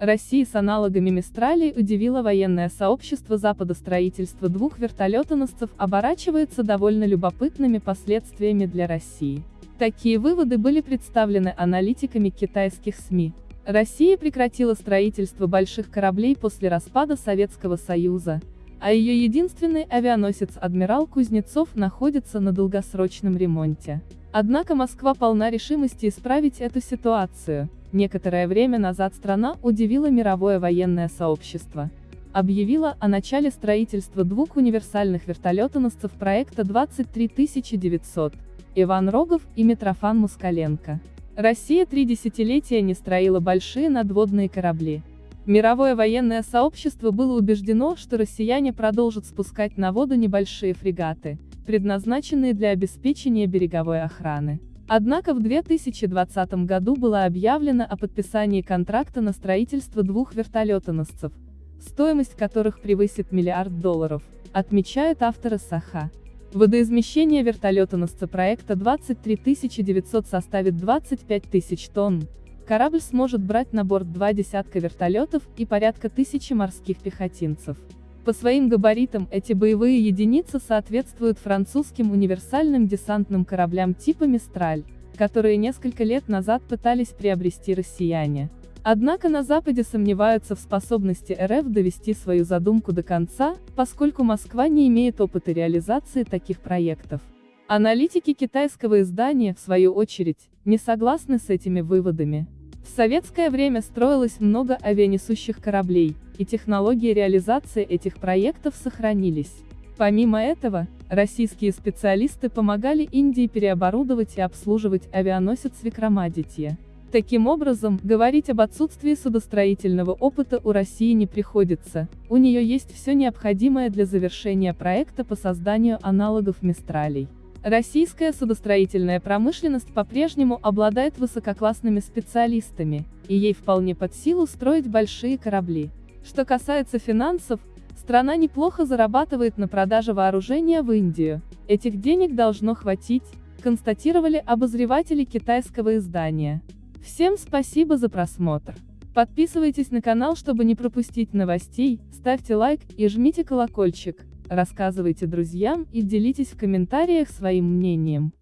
России с аналогами Мистралей удивило военное сообщество Запада строительство двух вертолетоносцев оборачивается довольно любопытными последствиями для России. Такие выводы были представлены аналитиками китайских СМИ. Россия прекратила строительство больших кораблей после распада Советского Союза, а ее единственный авианосец «Адмирал Кузнецов» находится на долгосрочном ремонте. Однако Москва полна решимости исправить эту ситуацию. Некоторое время назад страна удивила мировое военное сообщество. Объявила о начале строительства двух универсальных вертолетоносцев проекта 23900, Иван Рогов и Митрофан Мускаленко. Россия три десятилетия не строила большие надводные корабли. Мировое военное сообщество было убеждено, что россияне продолжат спускать на воду небольшие фрегаты, предназначенные для обеспечения береговой охраны. Однако в 2020 году было объявлено о подписании контракта на строительство двух вертолетоносцев, стоимость которых превысит миллиард долларов, отмечают авторы Саха. Водоизмещение вертолетоносца проекта 23900 составит 25 тысяч тонн. Корабль сможет брать на борт два десятка вертолетов и порядка тысячи морских пехотинцев. По своим габаритам эти боевые единицы соответствуют французским универсальным десантным кораблям типа «Мистраль», которые несколько лет назад пытались приобрести россияне. Однако на Западе сомневаются в способности РФ довести свою задумку до конца, поскольку Москва не имеет опыта реализации таких проектов. Аналитики китайского издания, в свою очередь, не согласны с этими выводами. В советское время строилось много авианесущих кораблей, и технологии реализации этих проектов сохранились. Помимо этого, российские специалисты помогали Индии переоборудовать и обслуживать авианосец Викрамадитья. Таким образом, говорить об отсутствии судостроительного опыта у России не приходится, у нее есть все необходимое для завершения проекта по созданию аналогов Мистралей. Российская судостроительная промышленность по-прежнему обладает высококлассными специалистами, и ей вполне под силу строить большие корабли. Что касается финансов, страна неплохо зарабатывает на продаже вооружения в Индию. Этих денег должно хватить, констатировали обозреватели китайского издания. Всем спасибо за просмотр. Подписывайтесь на канал, чтобы не пропустить новостей, ставьте лайк и жмите колокольчик. Рассказывайте друзьям и делитесь в комментариях своим мнением.